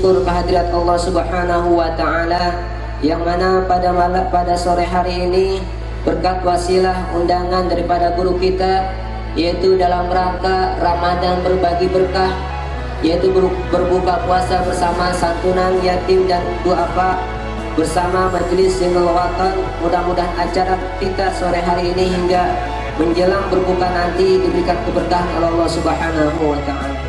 memanjatkan puja dan puji syukur kehadirat Allah Subhanahu wa taala yang mana pada malam pada sore hari ini berkat wasilah undangan daripada guru kita yaitu dalam rangka Ramadan berbagi berkah yaitu berbuka puasa bersama santunan yatim dan duafa bersama majelis single watan mudah-mudahan acara kita sore hari ini hingga menjelang berbuka nanti diberikan keberkahan oleh Allah Subhanahu wa taala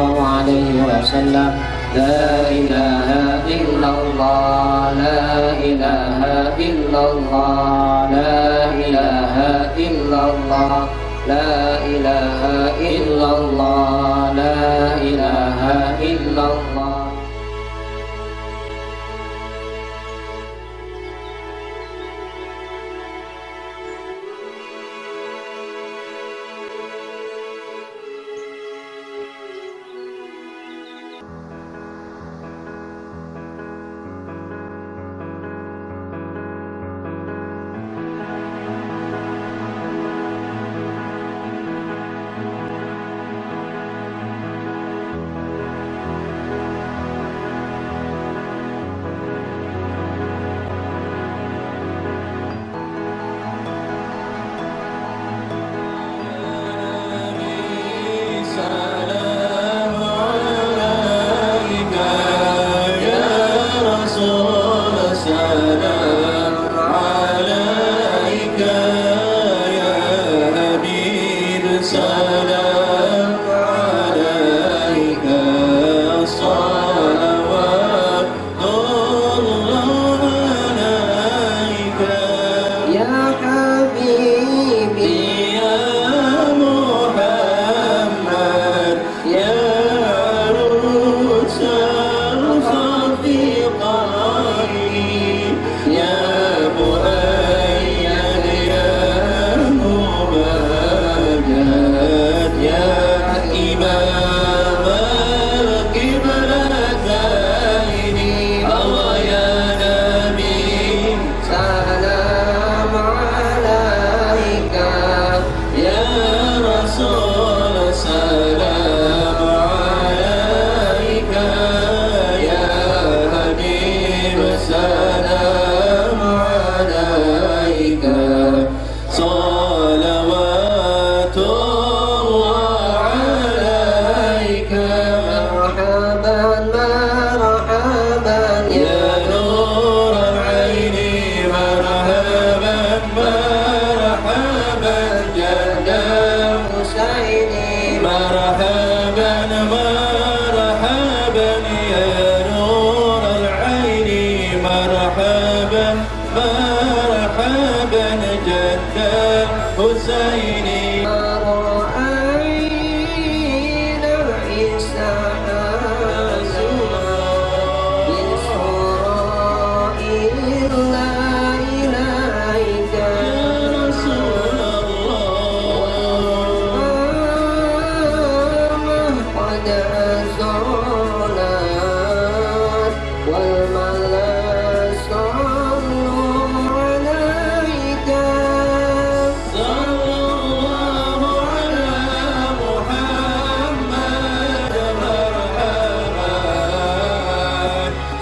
الله عليه وسلم. لا إله إلا الله لا إله إلا الله لا إله إلا الله لا إله إلا الله لا إله إلا الله. da 더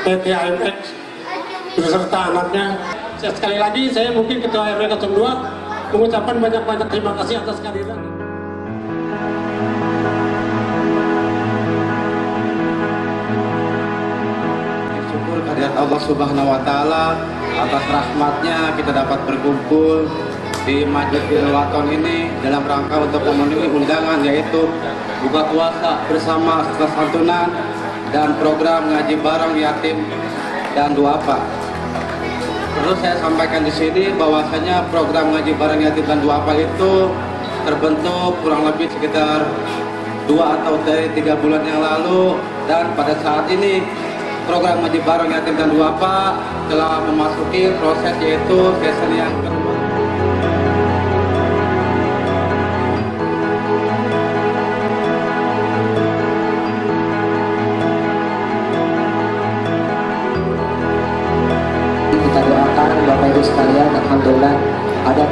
PT AMX beserta anaknya. Sekali lagi saya mungkin Ketua RW 02 mengucapkan banyak-banyak terima kasih atas kehadiran. Allah Subhanahu wa taala atas rahmatnya kita dapat berkumpul di Masjid Waton ini dalam rangka untuk memenuhi undangan yaitu buka puasa bersama setelah santunan dan program ngaji bareng yatim dan duafa. Terus saya sampaikan di sini bahwasanya program ngaji bareng yatim dan duafa itu terbentuk kurang lebih sekitar dua atau dari tiga bulan yang lalu dan pada saat ini program ngaji bareng yatim dan duafa telah memasuki proses yaitu season yang kedua.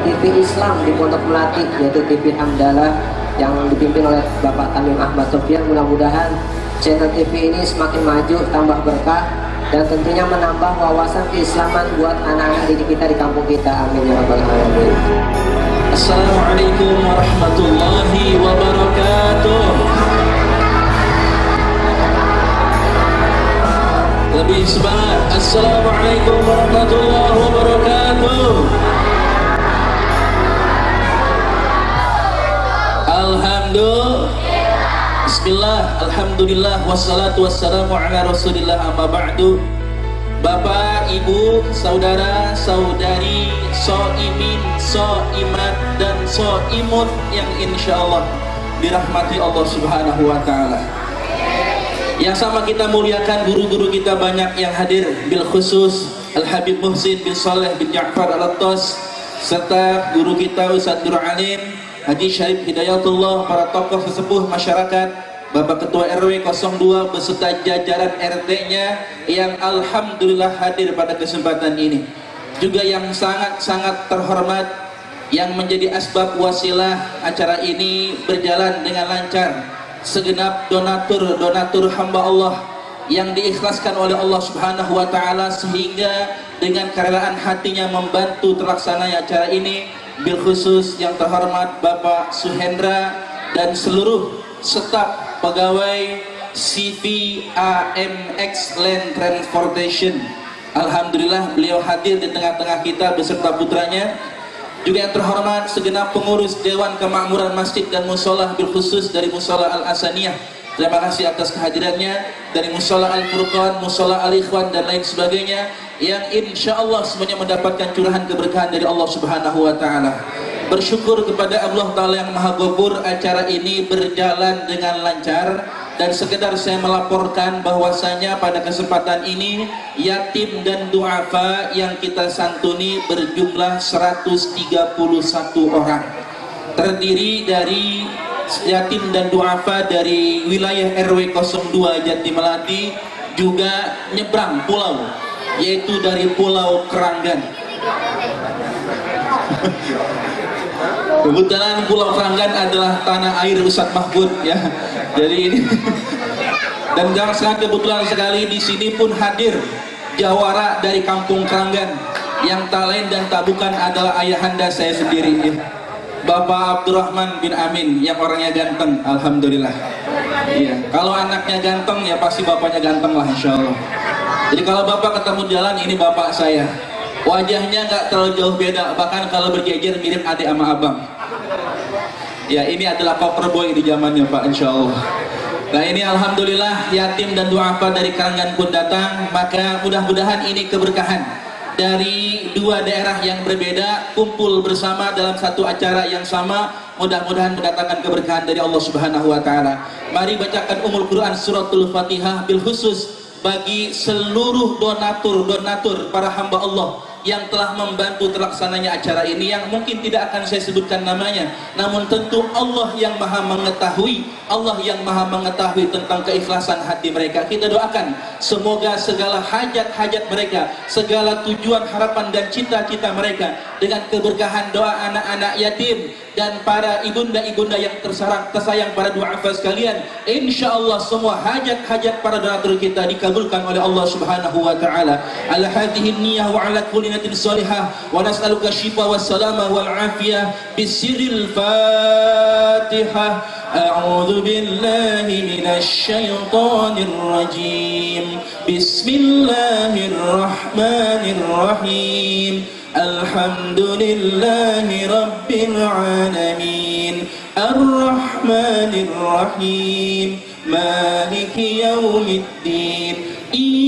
TV Islam di Pondok Melati yaitu TV Hamdalah yang dipimpin oleh Bapak Tamim Ahmad Sofian. Mudah-mudahan channel TV ini semakin maju tambah berkah dan tentunya menambah wawasan keislaman buat anak-anak didik kita di kampung kita. Amin ya rabbal alamin. Assalamualaikum warahmatullahi wabarakatuh. Lebih semangat. Assalamualaikum warahmatullahi wabarakatuh Alhamdulillah. Bismillah. Alhamdulillah. Wassalatu wassalamu ala rasulillah amma ba'du. Bapak, Ibu, Saudara, Saudari, Soimin, Soimat, dan Soimut yang insya Allah dirahmati Allah Subhanahu wa Ta'ala. Yang sama kita muliakan guru-guru kita banyak yang hadir, bil khusus Al Habib Muhsin bin Saleh bin Ja'far Al Attas serta guru kita Ustaz Nur Alim, Haji Syarif Hidayatullah, para tokoh sesepuh masyarakat, Bapak Ketua RW 02 beserta jajaran RT-nya yang Alhamdulillah hadir pada kesempatan ini. Juga yang sangat-sangat terhormat yang menjadi asbab wasilah acara ini berjalan dengan lancar. Segenap donatur-donatur hamba Allah yang diikhlaskan oleh Allah Subhanahu wa taala sehingga dengan kerelaan hatinya membantu terlaksananya acara ini bil khusus yang terhormat Bapak Suhendra dan seluruh staf pegawai CV AMX Land Transportation. Alhamdulillah beliau hadir di tengah-tengah kita beserta putranya. Juga yang terhormat segenap pengurus Dewan Kemakmuran Masjid dan Musola khusus dari Musola Al-Asaniyah terima kasih atas kehadirannya dari Musola Al-Furqan, Musola Al-Ikhwan dan lain sebagainya yang insya Allah semuanya mendapatkan curahan keberkahan dari Allah Subhanahu Wa Taala. Bersyukur kepada Allah Ta'ala yang Maha Gopur acara ini berjalan dengan lancar. Dan sekedar saya melaporkan bahwasanya pada kesempatan ini yatim dan duafa yang kita santuni berjumlah 131 orang. Terdiri dari yatim dan duafa dari wilayah RW 02 Jatimelati juga nyebrang pulau yaitu dari pulau Keranggan Kebetulan Pulau Keranggan adalah tanah air Ustadz Mahfud ya. Jadi ini dan sangat kebetulan sekali di sini pun hadir jawara dari Kampung Keranggan yang lain dan tak bukan adalah ayahanda saya sendiri ya. Bapak Abdurrahman bin Amin yang orangnya ganteng, alhamdulillah. Iya, kalau anaknya ganteng ya pasti bapaknya ganteng lah insya Allah. Jadi kalau bapak ketemu jalan ini bapak saya wajahnya nggak terlalu jauh beda bahkan kalau berjejer mirip adik sama abang ya ini adalah koper boy di zamannya pak insya Allah nah ini alhamdulillah yatim dan duafa dari karangan pun datang maka mudah-mudahan ini keberkahan dari dua daerah yang berbeda kumpul bersama dalam satu acara yang sama mudah-mudahan mendatangkan keberkahan dari Allah Subhanahu wa taala. Mari bacakan Umul Quran suratul Fatihah bil khusus bagi seluruh donatur-donatur para hamba Allah yang telah membantu terlaksananya acara ini yang mungkin tidak akan saya sebutkan namanya. Namun tentu Allah yang maha mengetahui Allah yang maha mengetahui tentang keikhlasan hati mereka. Kita doakan semoga segala hajat-hajat mereka segala tujuan harapan dan cita-cita mereka dengan keberkahan doa anak-anak yatim dan para ibunda-ibunda yang tersarang tersayang para duafa sekalian insyaallah semua hajat-hajat para donatur kita dikabulkan oleh Allah Subhanahu wa taala. Ala hadhihi niyyah wa ala kulli بنية ونسألك الشفاء والسلامة والعافية بسر الفاتحة. أعوذ بالله من الشيطان الرجيم. بسم الله الرحمن الرحيم. الحمد لله رب العالمين. الرحمن الرحيم. مالك يوم الدين.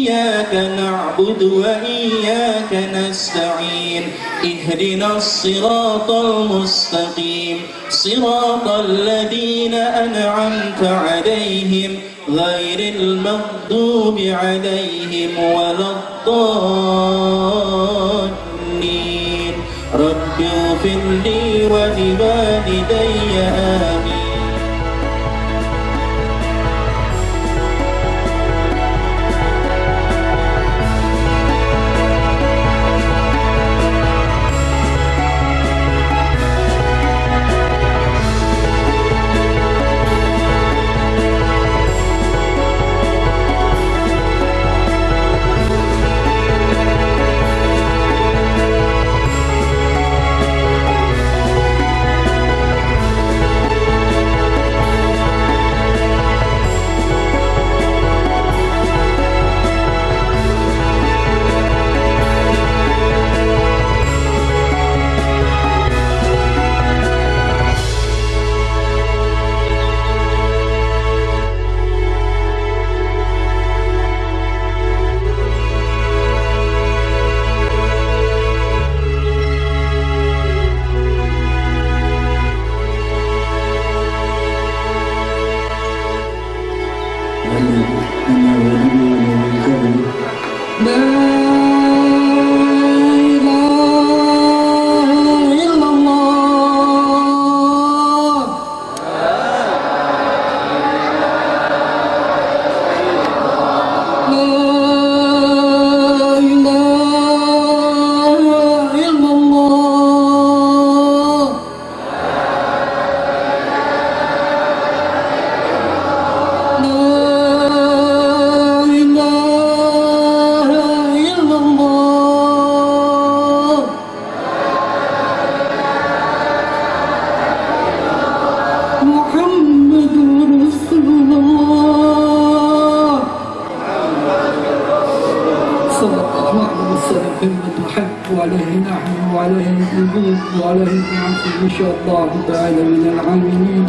إياك نعبد وإياك نستعين. اهدنا الصراط المستقيم. صراط الذين أنعمت عليهم غير المغضوب عليهم ولا الضالين. رب اغفر لي ولوالدي آمين. وعليه نحن وعليه الوجود وعليه العفو إن شاء الله تعالى من العاملين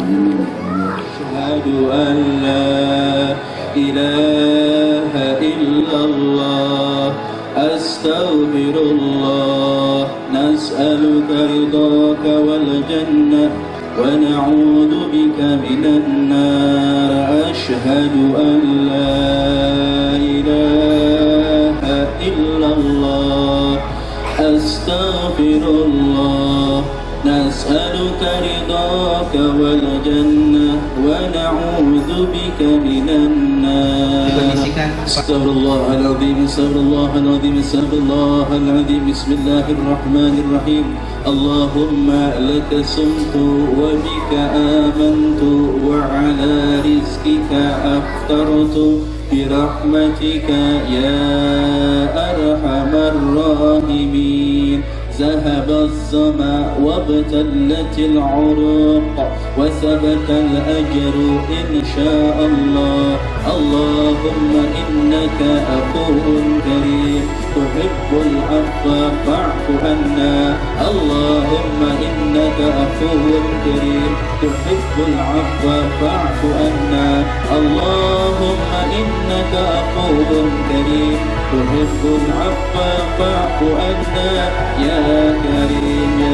أشهد أن لا إله إلا الله أستغفر الله نسألك رضاك والجنة ونعوذ بك من النار أشهد أن لا أستغفر الله. نسألك رضاك والجنة ونعوذ بك من النار. استغفر الله العظيم استغفر الله العظيم استغفر الله العظيم بسم الله الرحمن الرحيم اللهم لك صمت وبك آمنت وعلى رزقك أفطرت برحمتك يا أرحم الراحمين ذهب الظما وابتلت العروق وثبت الأجر إن شاء الله. اللهم إنك أخو كريم. تحب العفو فاعف عنا. اللهم إنك أخو كريم. تحب العفو فاعف عنا. اللهم إنك أخو كريم. تحب العفو فاعف عنا يا كريم. يا